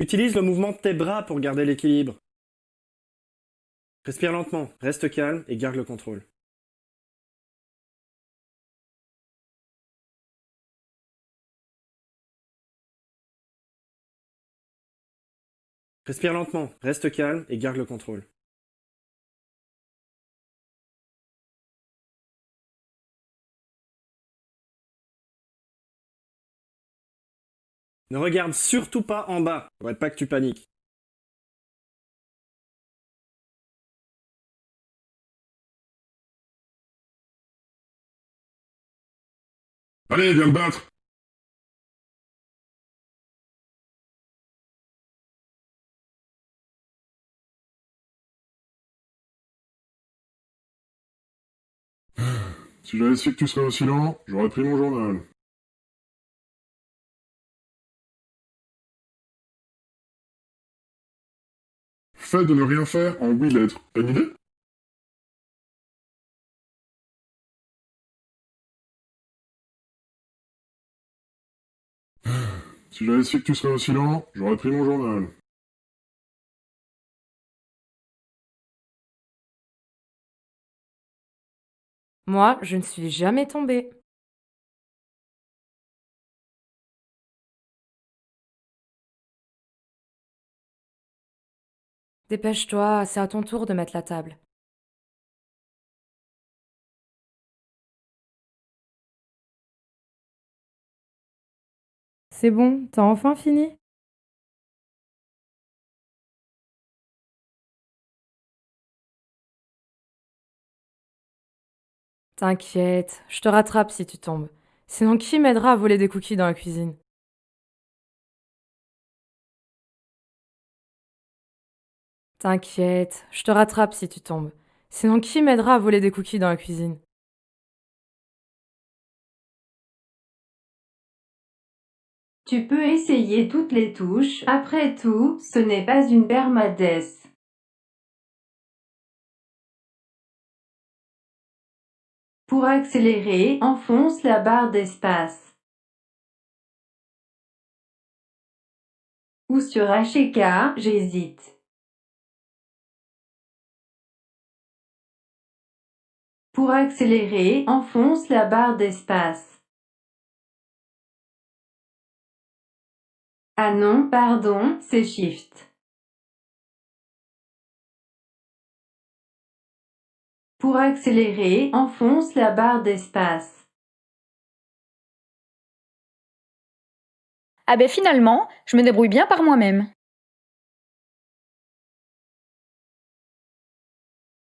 Utilise le mouvement de tes bras pour garder l'équilibre. Respire lentement, reste calme et garde le contrôle. Respire lentement, reste calme et garde le contrôle. Ne regarde surtout pas en bas, faudrait pas que tu paniques. Allez, viens me battre Si j'avais su que tu serais aussi lent, j'aurais pris mon journal. Fait de ne rien faire en huit lettres. Une idée? Si j'avais su que tu serais aussi lent, j'aurais pris mon journal. Moi, je ne suis jamais tombée. Dépêche-toi, c'est à ton tour de mettre la table. C'est bon, t'as enfin fini? T'inquiète, je te rattrape si tu tombes. Sinon, qui m'aidera à voler des cookies dans la cuisine? T'inquiète, je te rattrape si tu tombes. Sinon, qui m'aidera à voler des cookies dans la cuisine? Tu peux essayer toutes les touches, après tout, ce n'est pas une permadesse. Pour accélérer, enfonce la barre d'espace. Ou sur HK, j'hésite. Pour accélérer, enfonce la barre d'espace. Ah non, pardon, c'est Shift. Pour accélérer, enfonce la barre d'espace. Ah ben finalement, je me débrouille bien par moi-même.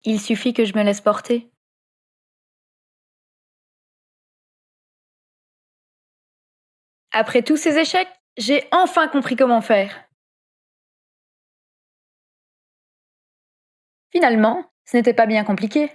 Il suffit que je me laisse porter. Après tous ces échecs, j'ai enfin compris comment faire. Finalement, ce n'était pas bien compliqué.